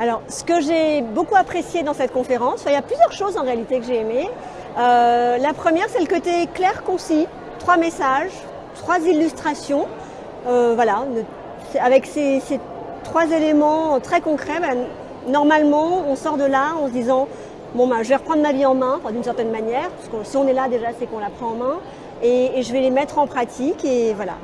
Alors, ce que j'ai beaucoup apprécié dans cette conférence, il y a plusieurs choses en réalité que j'ai aimées. Euh, la première, c'est le côté clair, concis, trois messages, trois illustrations. Euh, voilà, avec ces, trois éléments très concrets, ben, normalement, on sort de là en se disant bon ben, je vais reprendre ma vie en main, d'une certaine manière, parce que si on est là déjà, c'est qu'on la prend en main, et, et je vais les mettre en pratique, et voilà.